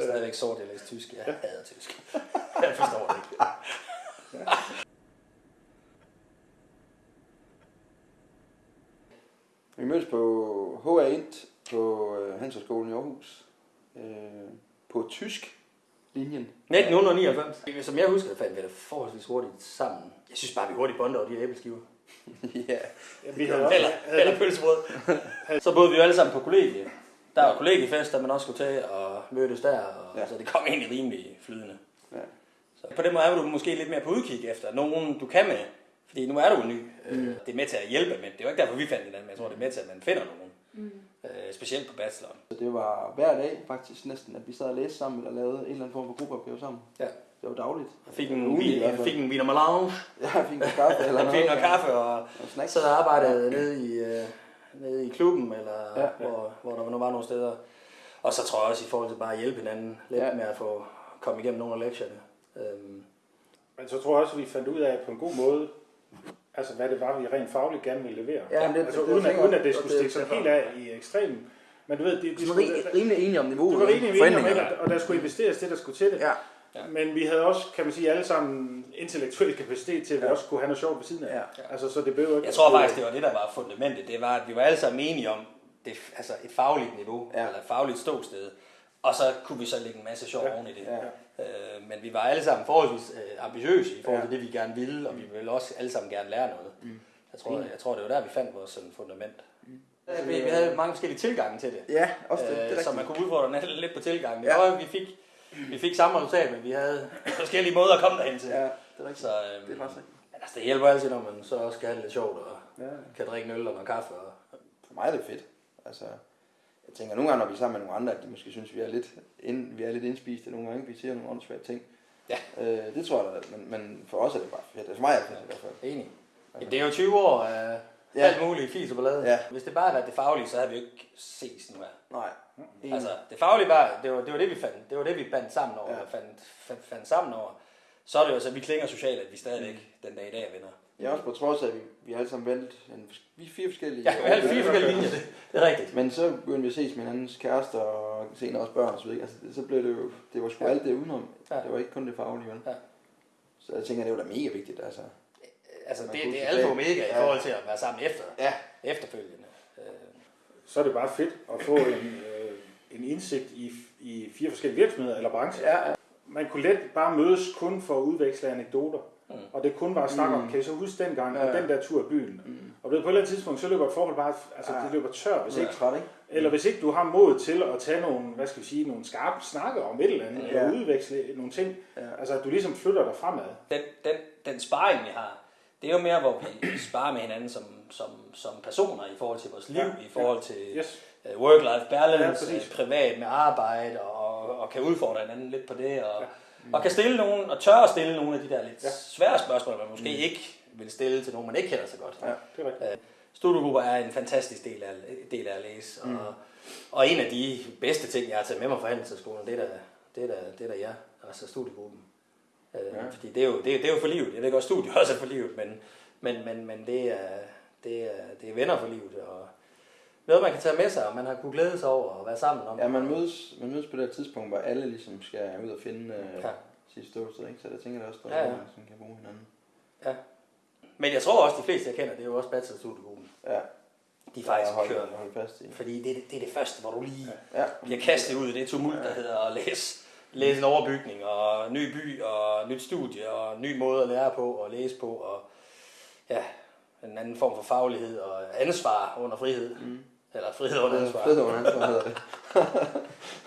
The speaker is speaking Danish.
Stadigvæk sort, jeg læser tysk. Jeg hader tysk. Jeg forstår det ikke. Vi mødtes på HA Int på øh, Handelshøjskolen i Aarhus. Øh, på tysk linjen. 1999. Som jeg husker, fandt vi det forholdsvis hurtigt sammen. Jeg synes bare, vi hurtigt bondede over de æbleskiver. ja. Ja, vi havde Eller, eller pølsebrød. Så boede vi jo alle sammen på kollegie. Der var kollegiefest, der man også skulle tage og mødtes der. Og, Ja. ja. Så det kom egentlig rimelig flydende. Ja. Så på den måde er du måske lidt mere på udkig efter nogen, du kan med. Fordi nu er du ny. Mm. Det er med til at hjælpe, men det er jo ikke derfor, vi fandt hinanden. Men jeg tror, det er med til, at man finder nogen. Mm. Øh, specielt på bacheloren. Så det var hver dag faktisk næsten, at vi sad og læste sammen, eller lavede en eller anden form for gruppeopgave sammen. Ja. Det var dagligt. Jeg fik en, hvert jeg fik en viner melange. Ja, jeg fik noget kaffe eller Jeg noget. fik noget kaffe og Og snacks. sad og arbejdede nede i, øh, nede i klubben, eller Ja. ja. hvor, hvor der nu var nogle steder. Og så tror jeg også i forhold til bare at hjælpe hinanden lidt Ja. med at få komme igennem nogle af lektierne. Øhm, Men så tror jeg også, at vi fandt ud af på en god måde, altså hvad det var, vi rent fagligt gerne ville levere. Ja, men det- altså det- uden, det at, uden at det skulle stikke sig det- helt af i ekstremen. Men du ved, de, de Vi var skulle, rimelig, rimelig enige om niveauet. du var rimelig enige om, og der skulle investeres det, der skulle til det. Ja. Ja. Men vi havde også, kan man sige, alle sammen intellektuel kapacitet til, at vi Ja. også kunne have noget sjovt ved siden af. Ja. Altså, så det blev ikke... jeg tror faktisk, det var det, der var fundamentet. Det var, at vi var alle sammen enige om det, altså et fagligt niveau, Ja. eller et fagligt ståsted. Og så kunne vi så lægge en masse sjov Ja. oven i det. Ja. Øh, men vi var alle sammen forholdsvis øh, ambitiøse i forhold til Ja. det, vi gerne ville, og vi ville også alle sammen gerne lære noget. Mm. Jeg, tror, jeg tror, det var der, vi fandt vores sådan, fundament. Så Vi, vi havde mange forskellige tilgange til det. Ja, også det. det Øh, så rigtigt. man kunne udfordre hinanden lidt på tilgangen. Ja. Ja. Og vi fik, vi fik samme resultat, men vi havde forskellige måder at komme derhen til. Ja, det er rigtigt. Så øhm, Det er faktisk rigtigt. men altså, det hjælper altid, når man så også kan have det lidt sjovt og Ja. kan drikke en øl og noget kaffe. Og, For mig er det fedt. Altså, jeg tænker nogle gange, når vi er sammen med nogle andre, at de måske synes, vi er lidt, ind, vi er lidt indspiste nogle gange. Vi siger nogle åndssvage ting. Ja. Øh, det tror jeg da, men, men for os er det bare fedt. Altså, for mig er det fedt i hvert fald. enig. Jamen, det er jo 20 år af Ja. ja. alt muligt fis og ballade. Ja. Hvis det bare havde været det faglige, så havde vi jo ikke ses nu her. Nej. Enig. Altså, det faglige var, det var, det var det, vi fandt. Det var det, vi bandt sammen over, Ja. ja. fandt, fandt, fandt sammen over. Så er det jo så, at vi klinger socialt, at vi stadigvæk mm. den dag i dag er venner. Jeg er også på trods af, at vi, vi alle sammen valgt en, vi fire forskellige. Ja, vi har alle fire forskellige linjer, det, det er rigtigt. Men så begyndte vi at ses med hinandens kærester og senere også børn og så videre. Altså, det- så blev det jo, det var sgu Ja. alt det udenom. Ja. Det var ikke kun det faglige, vel? Ja. Så jeg tænker, det var da mega vigtigt, altså. Altså, det, kunne det er alfa og omega i Ja. forhold til at være sammen efter, Ja. efterfølgende. Øh, Så er det bare fedt at få en, øh, en indsigt i, i fire forskellige virksomheder eller brancher. Ja, ja. Man kunne let bare mødes kun for at udveksle anekdoter. Mm. Og det kun var at snakke om, Mm. kan I så huske dengang, Ja, og ja. den der tur i byen. Mm. Og det, på et eller andet tidspunkt, så løber et forhold bare, altså Ja. det løber tør, hvis Så ikke, træt, ikke? eller hvis ikke du har mod til at tage nogle, hvad skal vi sige, nogle skarpe snakke om et eller andet, Ja. eller udveksle nogle ting. Ja. Altså at du ligesom flytter dig fremad. den, den, den sparring, vi har, det er jo mere, hvor vi sparer med hinanden som, som, som personer i forhold til vores liv, Ja, i forhold til Yes. øh, work-life Ja, balance, præcis. øh, privat med arbejde, og, og kan udfordre hinanden lidt på det, og, Ja. og kan stille nogen, og tør at stille nogle af de der lidt Ja. svære spørgsmål, man måske ikke vil stille til nogen, man ikke kender så godt. Ja. Det er rigtigt. Studiegrupper er en fantastisk del af, del af at læse, og, og en af de bedste ting, jeg har taget med mig fra Handelshøjskolen, det er da, det er da, det er da jer, altså studiegruppen. Øh, Ja. Fordi det er, jo, det, er, det er jo for livet. Jeg ved godt, studie også er for livet, men, men, men, men det, er, det, er, det er venner for livet, og noget, man kan tage med sig, og man har kunne glæde sig over at være sammen om. Ja, man mødes, man mødes på det tidspunkt, hvor alle ligesom skal ud og finde øh, Ja. ja. sit ståsted, ikke? Så jeg tænker det også, der Ja, er ja. nogen, som kan bruge hinanden. Men jeg tror også, de fleste, jeg kender, det er jo også bachelorstudiegruppen. Ja. De er faktisk hold, kørt. hold fast i. Fordi det, det, det er det første, hvor du lige Ja. bliver kastet ud i det tumult, der hedder at læse, læse en overbygning, og ny by, og nyt studie, og ny måde at lære på, og læse på, og ja, en anden form for faglighed, og ansvar under frihed. Mm. Eller frihed under ansvar. Fred under ansvar hedder det.